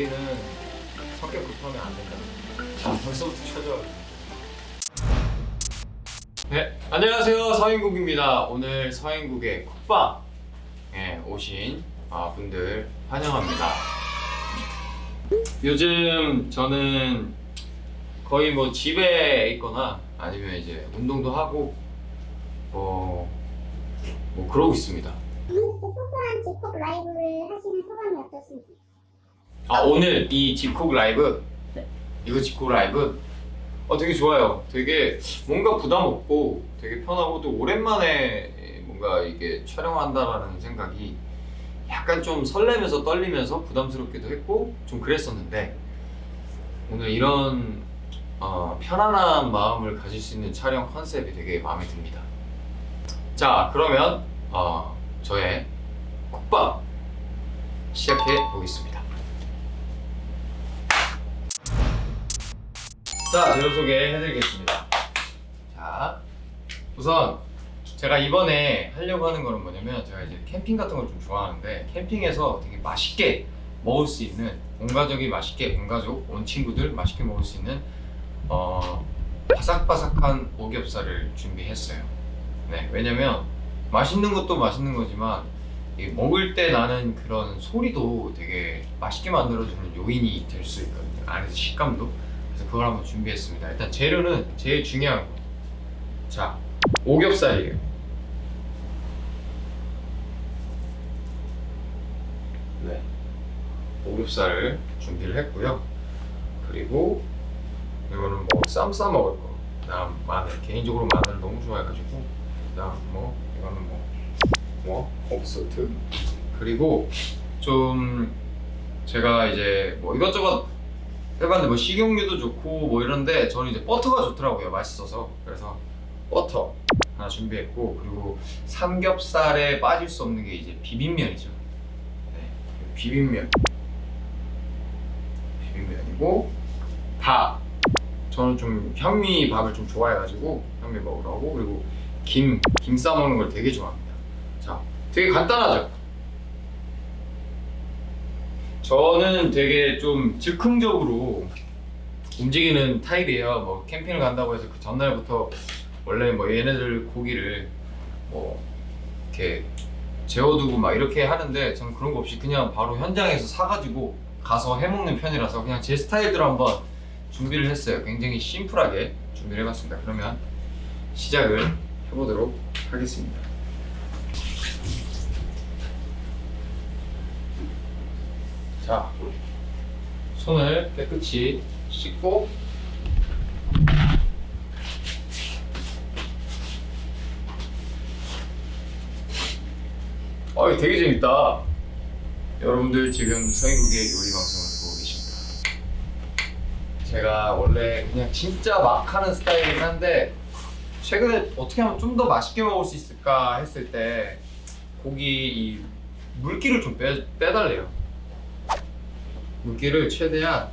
우리는 성격 급하면 안 된다. 자, 벌써부터 쳐줘. 네, 안녕하세요. 서인국입니다. 오늘 서인국의 쿡방에 오신 아, 분들 환영합니다. 요즘 저는 거의 뭐 집에 있거나 아니면 이제 운동도 하고 뭐, 뭐 그러고 있습니다. 소소한 집콕 라이브를 하시는 소감이 어떠신지? 아 오늘 이 집콕 라이브? 네. 이거 집콕 라이브? 어 되게 좋아요. 되게 뭔가 부담 없고 되게 편하고 또 오랜만에 뭔가 이게 촬영한다라는 생각이 약간 좀 설레면서 떨리면서 부담스럽기도 했고 좀 그랬었는데 오늘 이런 어, 편안한 마음을 가질 수 있는 촬영 컨셉이 되게 마음에 듭니다. 자 그러면 어, 저의 국밥 시작해 보겠습니다 자, 재료 소개해드리겠습니다. 자, 우선 제가 이번에 하려고 하는 거는 뭐냐면 제가 이제 캠핑 같은 걸 좀 좋아하는데 캠핑에서 되게 맛있게 먹을 수 있는 온 가족이 맛있게 온 가족, 온 친구들 맛있게 먹을 수 있는 어, 바삭바삭한 오겹살을 준비했어요. 네, 왜냐면 맛있는 것도 맛있는 거지만 이 먹을 때 나는 그런 소리도 되게 맛있게 만들어주는 요인이 될 수 있거든요. 안에서 식감도. 그걸 한번 준비했습니다. 일단 재료는 제일 중요한 거. 자, 오겹살이에요. 네. 오겹살을 준비를 했고요. 그리고 이거는 뭐 쌈 싸 먹을 거. 그다음 마늘. 개인적으로 마늘 너무 좋아해가지고. 그다음 뭐 이거는 뭐, 뭐 옥수트. 그리고 좀 제가 이제 뭐 이것저것 해봤는데 뭐 식용유도 좋고 뭐 이런데 저는 이제 버터가 좋더라고요 맛있어서. 그래서 버터 하나 준비했고 그리고 삼겹살에 빠질 수 없는 게 이제 비빔면이죠. 네, 비빔면. 비빔면이고 밥. 저는 좀 현미 밥을 좀 좋아해가지고 현미 먹으라고 그리고 김, 김 싸먹는 걸 되게 좋아합니다. 자 되게 간단하죠 저는 되게 좀 즉흥적으로 움직이는 타입이에요. 뭐 캠핑을 간다고 해서 그 전날부터 원래 뭐 얘네들 고기를 뭐 이렇게 재워두고 막 이렇게 하는데 저는 그런 거 없이 그냥 바로 현장에서 사가지고 가서 해먹는 편이라서 그냥 제 스타일대로 한번 준비를 했어요. 굉장히 심플하게 준비를 해봤습니다. 그러면 시작을 해보도록 하겠습니다. 자, 손을 깨끗이 씻고 어, 되게 재밌다. 여러분들 지금 서인국의 요리 방송을 보고 계십니다. 제가 원래 그냥 진짜 막 하는 스타일이긴 한데 최근에 어떻게 하면 좀 더 맛있게 먹을 수 있을까 했을 때 고기 이 물기를 좀 빼, 빼달래요. 물기를 최대한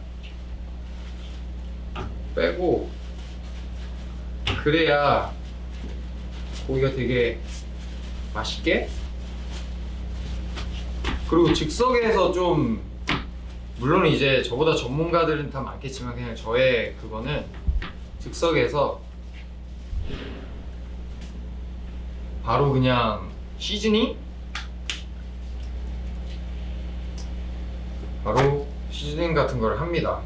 빼고 그래야 고기가 되게 맛있게? 그리고 즉석에서 좀 물론 이제 저보다 전문가들은 다 많겠지만 그냥 저의 그거는 즉석에서 바로 그냥 시즈닝 바로 시즈닝 같은 걸 합니다.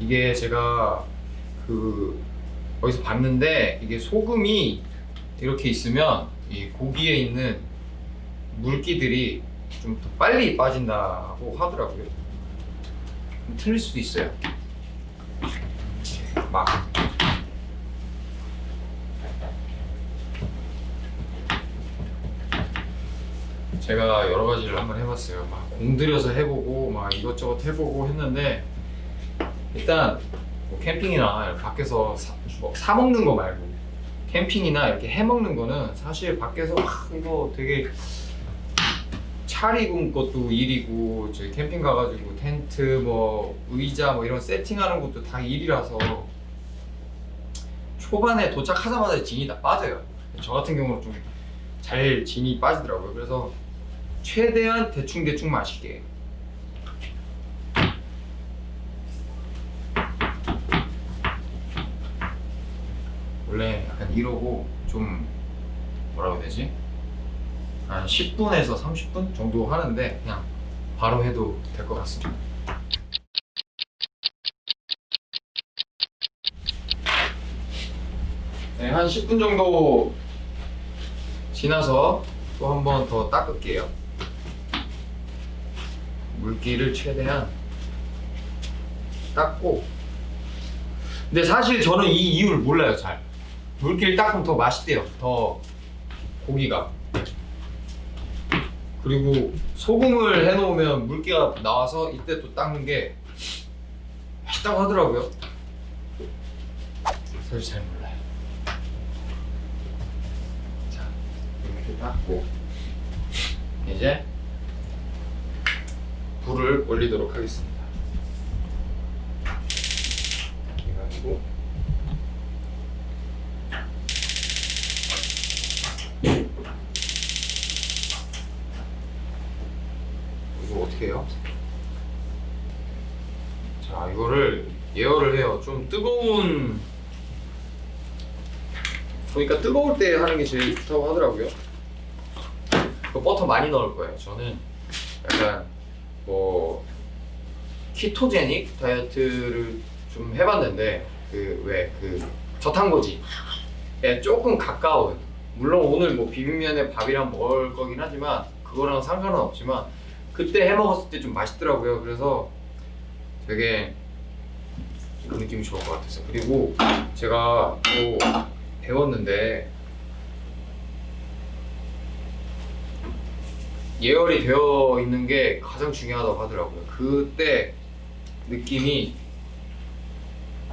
이게 제가 그 어디서 봤는데 이게 소금이 이렇게 있으면 이 고기에 있는 물기들이 좀 더 빨리 빠진다고 하더라고요. 좀 틀릴 수도 있어요. 막 제가 여러 가지를 한번 해봤어요. 막 공들여서 해보고 막 이것저것 해보고 했는데 일단 뭐 캠핑이나 밖에서 사, 뭐 사 먹는 거 말고 캠핑이나 이렇게 해 먹는 거는 사실 밖에서 막 이거 되게 차리군 것도 일이고 저희 캠핑 가가지고 텐트 뭐 의자 뭐 이런 세팅하는 것도 다 일이라서 초반에 도착하자마자 진이 다 빠져요. 저 같은 경우는 좀 잘 진이 빠지더라고요. 그래서 최대한 대충 대충 맛있게. 원래 약간 이러고 좀 뭐라고 해야 되지? 한 10분에서 30분 정도 하는데 그냥 바로 해도 될 것 같습니다. 네, 한 10분 정도 지나서 또 한 번 더 닦을게요. 물기를 최대한 닦고. 근데 사실 저는 이 이유를 몰라요, 잘. 물기를 닦으면 더 맛있대요. 더 고기가. 그리고 소금을 해놓으면 물기가 나와서 이때 또 닦는 게 맛있다고 하더라고요. 사실 잘 몰라요. 자, 이렇게 닦고 이제 불을 올리도록 하겠습니다. 해가지고 이거 어떻게 해요? 자, 이거를 예열을 해요. 좀 뜨거운 보니까 뜨거울 때 하는 게 제일 좋다고 하더라고요. 그 버터 많이 넣을 거예요. 저는 약간 뭐 키토제닉 다이어트를 좀 해봤는데 그왜그 저탄고지에 조금 가까운 물론 오늘 뭐 비빔면에 밥이랑 먹을 거긴 하지만 그거랑 상관은 없지만 그때 해 먹었을 때 좀 맛있더라고요. 그래서 되게 그 느낌이 좋은 것 같았어요. 그리고 제가 또 배웠는데 예열이 되어 있는 게 가장 중요하다고 하더라고요. 그때 느낌이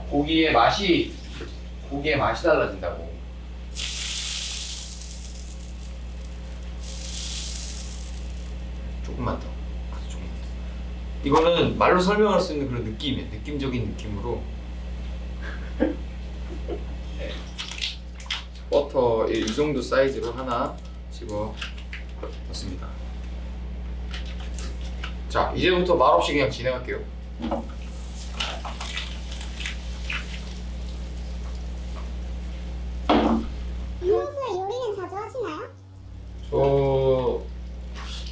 고기의 맛이 고기의 맛이 달라진다고. 조금만 더. 조금만 더. 이거는 말로 설명할 수 있는 그런 느낌이에요. 느낌적인 느낌으로. 네. 버터 이 정도 사이즈로 하나 집어 넣습니다. 자, 이제부터 말없이 그냥 진행할게요. 평소에 요리는 자주 하시나요? 저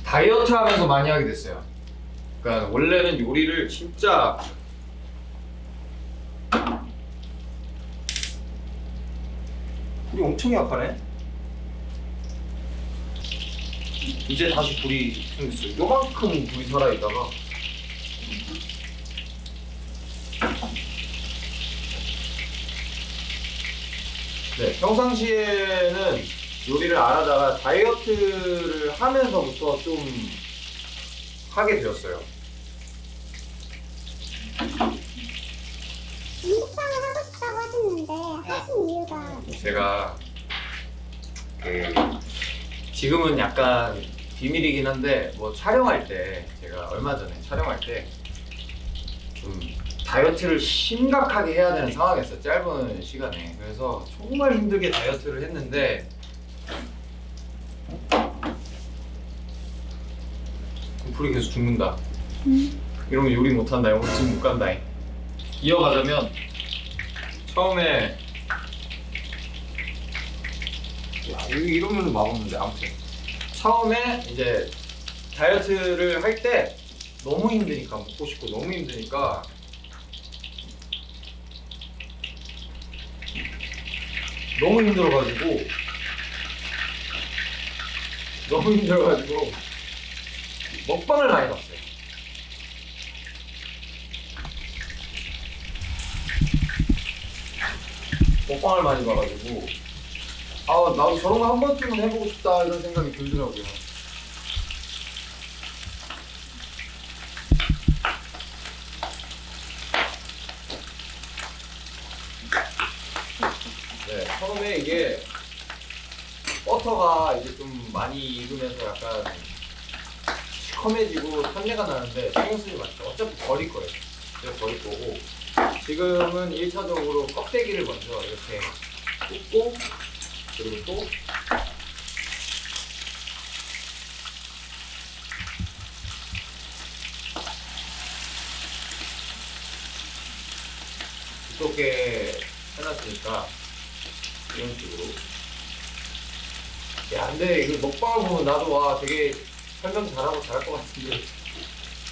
다이어트 하면서 많이 하게 됐어요. 그러니까 원래는 요리를 진짜 엄청 약하네. 이제 다시 불이 생겼어요. 요만큼 불이 살아있다가 네, 평상시에는 요리를 안 하다가 다이어트를 하면서부터 좀 하게 되었어요. 음식방을 하고 싶다고 하셨는데 하신 이유가 제가 그 지금은 약간 비밀이긴 한데 뭐 촬영할 때 제가 얼마 전에 촬영할 때 좀 다이어트를 심각하게 해야 되는 상황이었어요 짧은 시간에. 그래서 정말 힘들게 다이어트를 했는데 불이 계속 죽는다. 이러면 요리 못한다 이러면 지금 못 간다. 이어가자면 처음에 야, 이러면 맛없는데 아무튼 처음에 이제 다이어트를 할 때 너무 힘드니까 먹고 싶고 너무 힘드니까 너무 힘들어가지고 너무 힘들어가지고 먹방을 많이 봤어요. 먹방을 많이 봐가지고 아 나도 저런 거 한 번쯤은 해보고 싶다 이런 생각이 들더라고요. 네 처음에 이게 버터가 이제 좀 많이 익으면서 약간 시커매지고 탄내가 나는데 신경 쓰지 마세요. 어차피 버릴 거예요. 제가 버릴 거고 지금은 1차적으로 껍데기를 먼저 이렇게 굽고 그리고 또 두껍게 해놨으니까 이런 식으로. 야 근데 이거 먹방을 보면 나도 와 되게 설명 잘하고 잘할 것 같은데.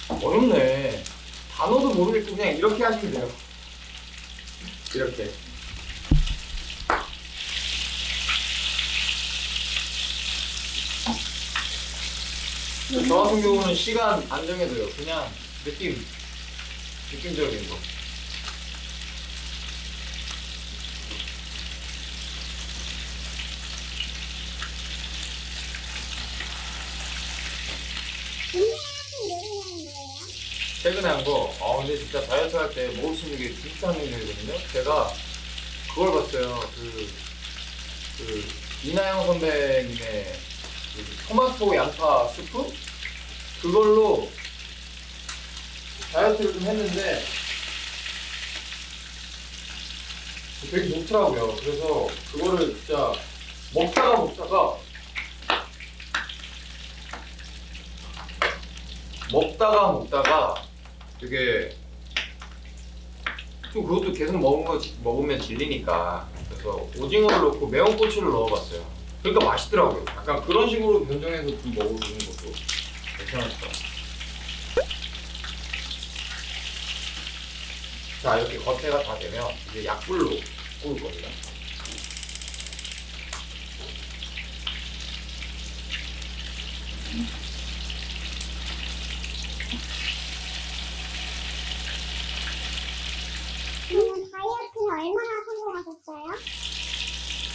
어렵네. 단어도 모르겠고 그냥 이렇게 하시면 돼요. 이렇게. 저 같은 경우는 시간 안 정해져요 그냥 느낌 느낌적인 거? 최근에 한 거, 아 근데 진짜 다이어트 할 때 먹을 수 있는 게 진짜 한정적이거든요. 제가 그걸 봤어요. 그, 그 이나영 선배님의 그 토마토 양파 스프 그걸로 다이어트를 좀 했는데 되게 좋더라고요. 그래서 그거를 진짜 먹다가 먹다가 먹다가 먹다가 되게 또 그것도 계속 먹은 거 먹으면 질리니까 그래서 오징어를 넣고 매운 고추를 넣어봤어요. 그러니까 맛있더라고요. 약간 그런 식으로 변종해서 좀 먹어보는 것도 괜찮을 것 같아요. 자 이렇게 겉에가 다 되면 이제 약불로 구울 겁니다. 그러면 다이어트는 얼마나 성공하셨어요?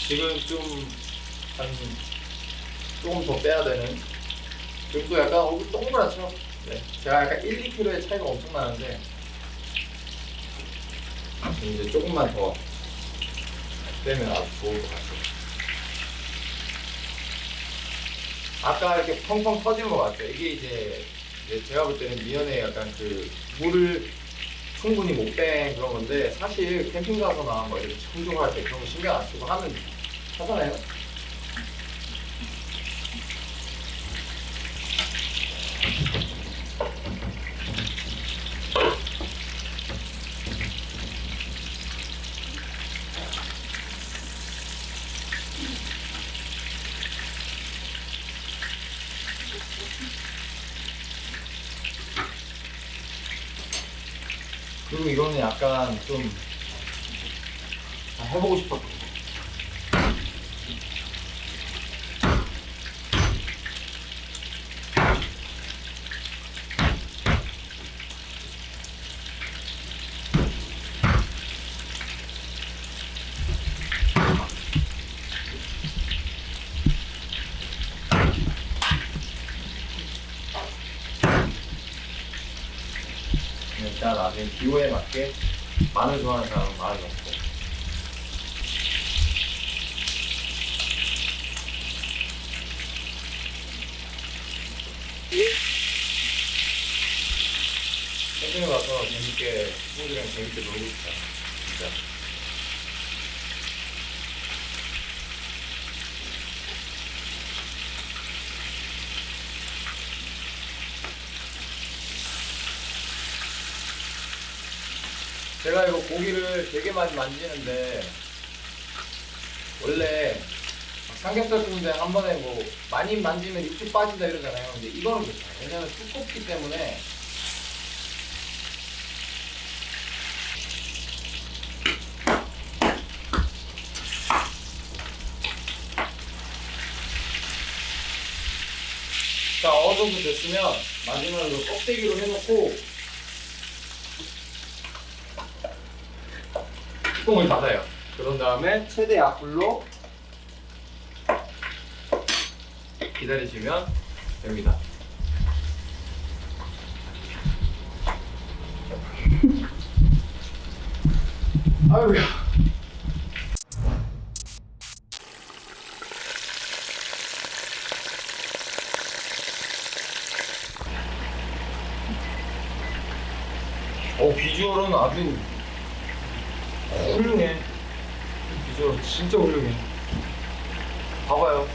지금 좀 한 조금 더 빼야 되는 또 약간 얼굴 동그랗죠? 네. 제가 약간 1, 2kg의 차이가 엄청 나는데 이제 조금만 더 빼면 아주 좋을 것 같아요. 아까 이렇게 펑펑 터지는 거 맞죠? 이게 이제, 이제 제가 볼 때는 미연에 약간 그 물을 충분히 못 뺀 그런 건데 사실 캠핑 가서나 뭐 이렇게 청소할 때 그런 거 신경 안 쓰고 하면 하잖아요. 그리고 이거는 약간 좀 아, 해보고 싶었던 기호에 맞게 마늘 좋아하는 사람은 마늘 넣고. 캠핑에 가서 재밌게 친구들이랑 재밌게 놀고 싶다. 진짜 제가 이거 고기를 되게 많이 만지는데 원래 막 삼겹살 구운데 한 번에 뭐 많이 만지면 육즙 빠진다 이러잖아요. 근데 이거는 괜찮아요. 왜냐면 두껍기 때문에 자 어느 정도 됐으면 마지막으로 껍데기로 해놓고 뚜껑을 닫아요. 그런 다음에 최대 약불로 기다리시면 됩니다. 아유야. 어 비주얼은 아주 훌륭해. 비주얼 진짜 훌륭해. 봐봐요.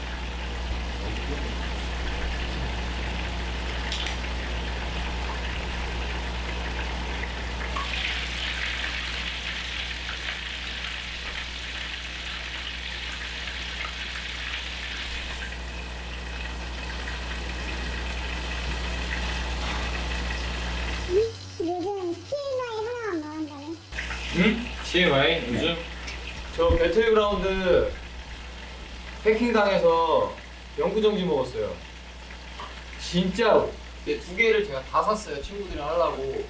응? TMI 요즘 저 배틀그라운드 해킹당해서 영구정지 먹었어요. 진짜로. 이두 개를 제가 다 샀어요. 친구들이랑 하려고.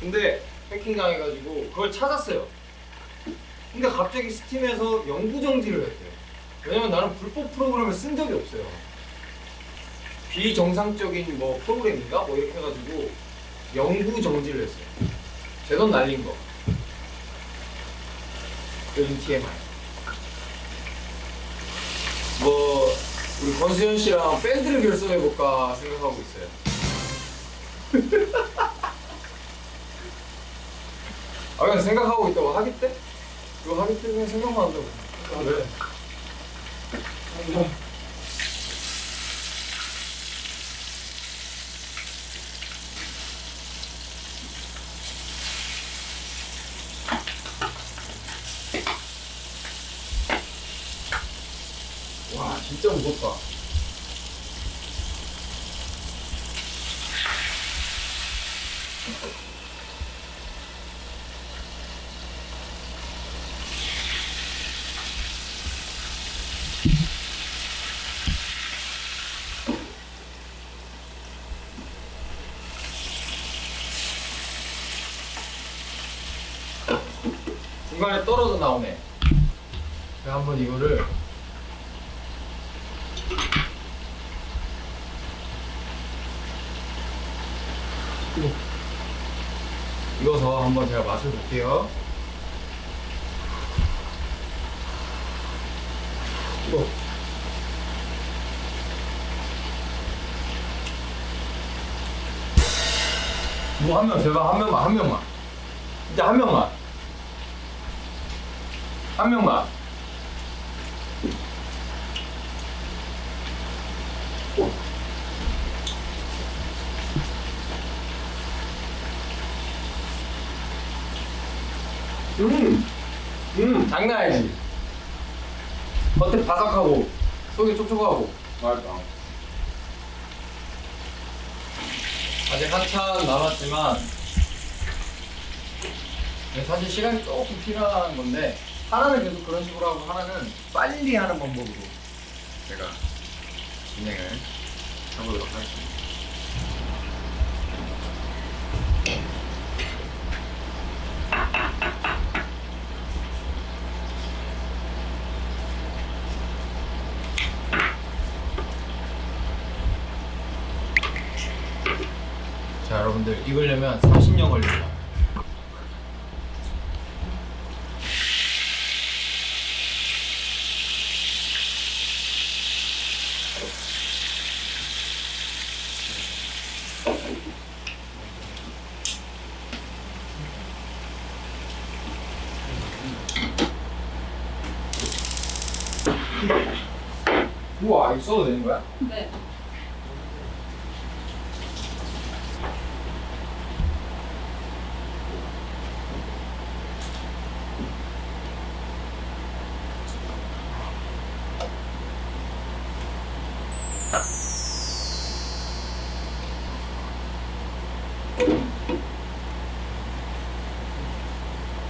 근데 해킹당해가지고 그걸 찾았어요. 근데 갑자기 스팀에서 영구정지를 했대요. 왜냐면 나는 불법 프로그램을 쓴 적이 없어요. 비정상적인 뭐 프로그램인가? 뭐 이렇게 해가지고 영구정지를 했어요. 제 돈 날린 거. 요즘 TMI. 뭐 우리 권수현 씨랑 밴드를 결성해 볼까 생각하고 있어요. 아 그냥 생각하고 있다고 하기 때? 그거 하기 때 그냥 생각만 한다고. 아, 왜? 와 진짜 무섭다. 중간에 떨어져 나오네. 한번 이거를 익어서 한번 제가 맛을 볼게요. 이거. 뭐 한 명 제발 한 명만 한 명만 진짜 한 명만 한 명만 음, 음, 장난 아니지. 겉에 바삭하고 속이 촉촉하고. 맛있다. 아직 한참 남았지만 네, 사실 시간이 조금 필요한 건데 하나는 계속 그런 식으로 하고 하나는 빨리 하는 방법으로 제가 진행을 해보도록 하겠습니다. 여러분들 익으려면 30년 걸립니다. 우와 이거 써도 되는 거야? 네.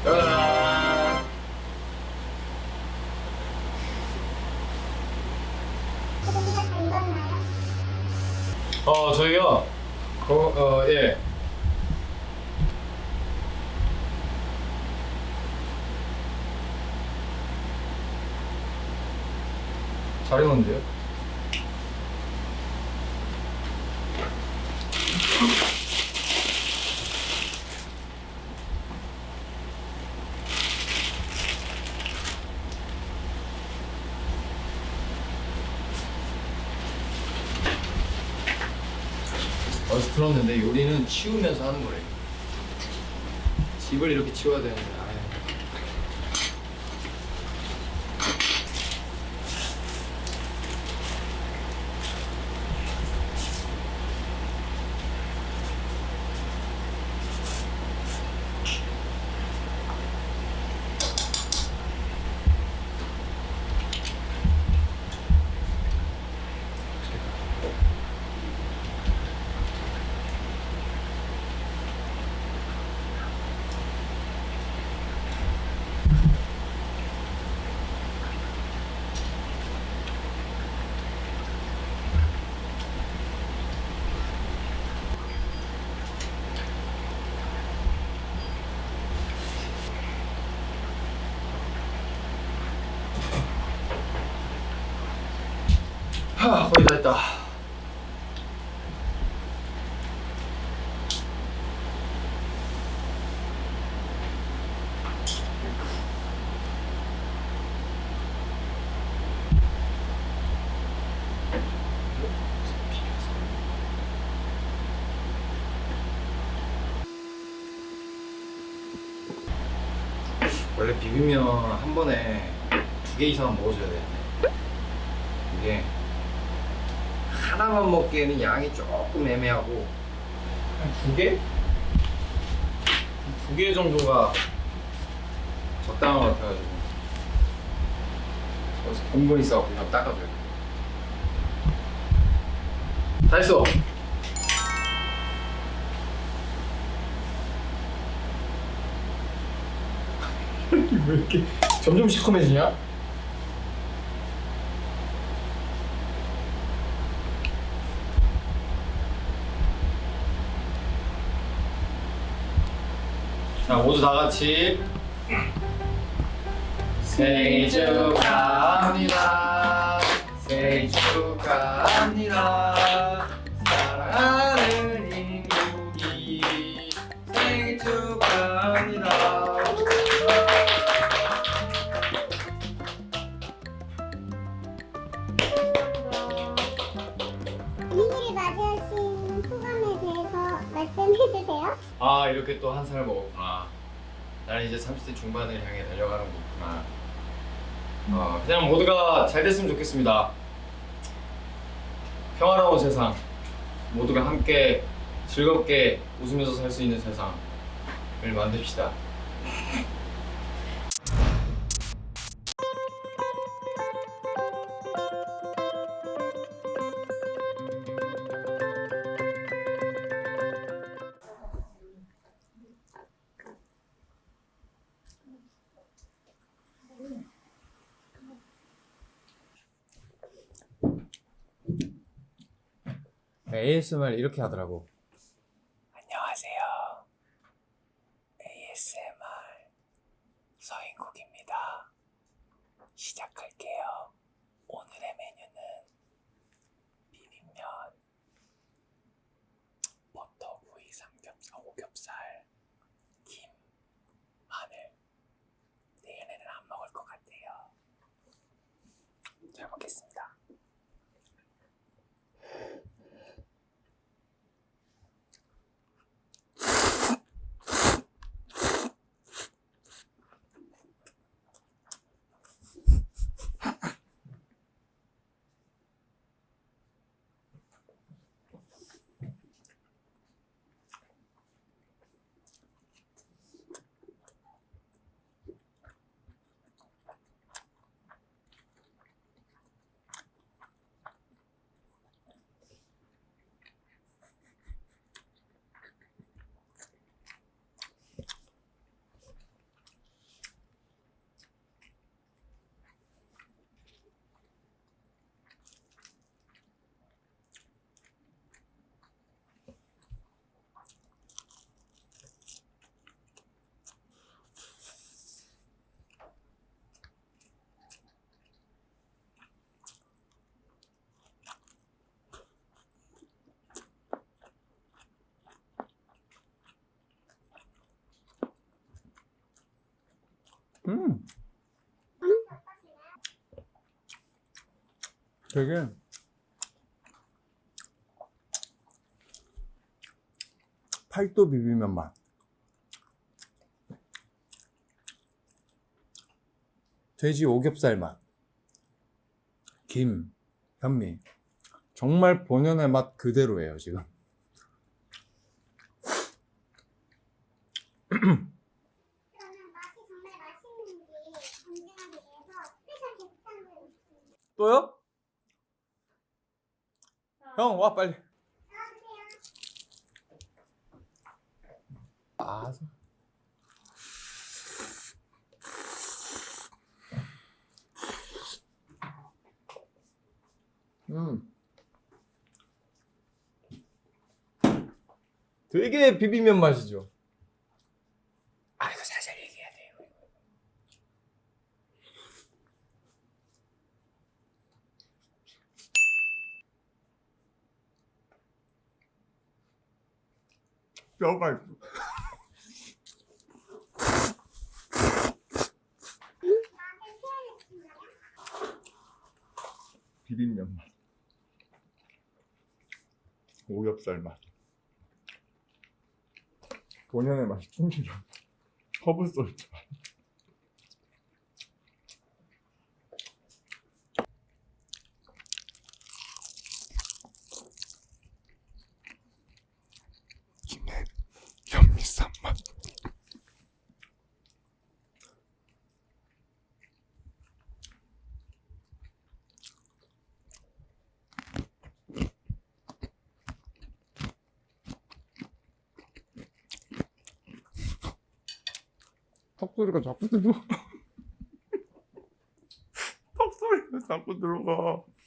짜잔. 소고기가 잘 익었나요? 어 저희요. 어, 어 예. 잘 익었는데요? 어디서 들었는데 요리는 치우면서 하는 거래요. 집을 이렇게 치워야 되는데. 하, 거의 다 했다. 원래 비빔면 한 번에 두 개 이상 먹어줘야 되는데 이게 하나만 먹기에는 양이 조금 애매하고 한 두 개? 두 개 정도가 적당한 것 같아가지고 여기서 공분 있어갖고 그냥 닦아줘요 다 했어 왜 이렇게 점점 시커매지냐? 자 모두 다 같이 생일 축하합니다. 생일 축하합니다. 사랑하는 인국이 생일 축하합니다. 생일을 맞이하신 소감에 대해서 말씀해주세요. 아 이렇게 또 한 살 먹었구 나 나는 이제 30대 중반을 향해 달려가는 거구나. 어, 그냥 모두가 잘 됐으면 좋겠습니다. 평화로운 세상 모두가 함께 즐겁게 웃으면서 살 수 있는 세상을 만듭시다 ASMR 이렇게 하더라고 안녕하세요 ASMR 서인국입니다 시작할게요 오늘의 메뉴는 비빔면 버터구이 삼겹살 오겹살 김 마늘 내일에는 안 먹을 것 같아요 잘 먹겠습니다 음. 되게 팔도 비빔면 맛. 돼지 오겹살 맛. 김, 현미. 정말 본연의 맛 그대로예요, 지금. 그러면 맛이 정말 맛있는지 검증하기 위해서 스페셜 게스트를 또요? 형, 와, 빨리. 아, 음. 되게 비빔면 맛이죠. 아, 이거 살살 얘기해야 돼요. 뼈가 있어. 비빔면 맛. 오겹살 맛. 본연의 맛이 충실한 허브 솔트 맛. 턱소리가 자꾸 들어. 턱소리가 자꾸 들어가.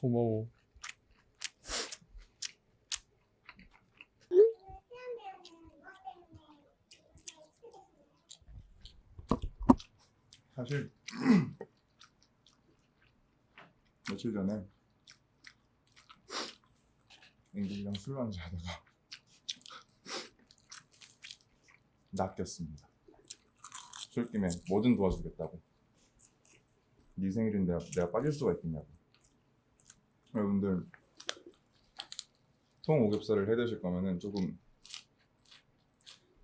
고마워. 사실 며칠 전에 앵글이랑 술 한잔 하다가 낚였습니다. 술김에 뭐든 도와주겠다고. 네 생일인데 내가, 내가 빠질 수가 있겠냐고. 여러분들 통 오겹살을 해 드실 거면은 조금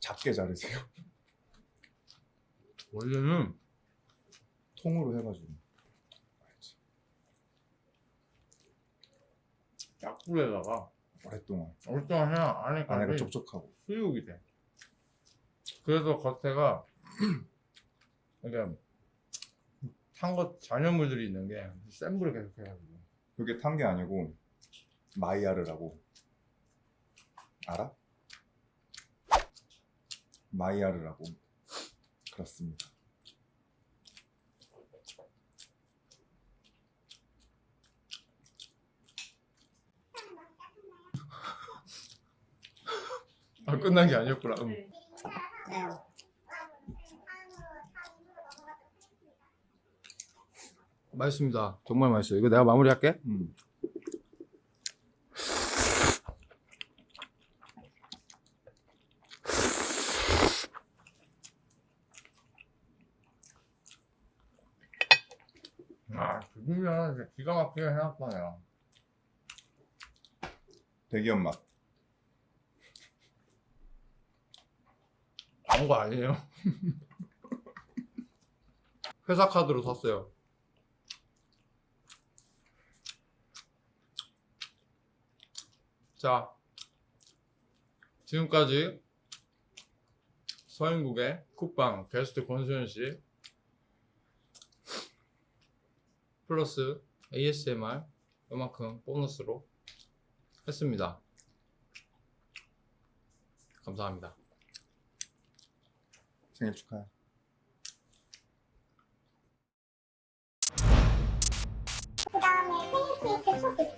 작게 자르세요. 원래는 통으로 해가지고. 약불에다가 오랫동안 얼쩡 해야 안에가 안에까지 촉촉하고. 수육이 돼. 그래서 겉에가 그러니까 탄것 잔여물들이 있는 게센 불에 계속 해가지고 그게 탄 게 아니고 마이야르라고 알아? 마이야르라고 그렇습니다. 아 끝난 게 아니었구나. 음. 네. 맛있습니다. 정말 맛있어요. 이거 내가 마무리할게. 음. 아 진짜 기가 막히게 내가. 대기업 맛. 광고 아니에요? 회사 카드로 샀어요. 자, 지금까지 서인국의 쿡방 게스트 권수현 씨 플러스 ASMR 요만큼 보너스로 했습니다. 감사합니다. 생일 축하해. 그 다음에 생일 케이크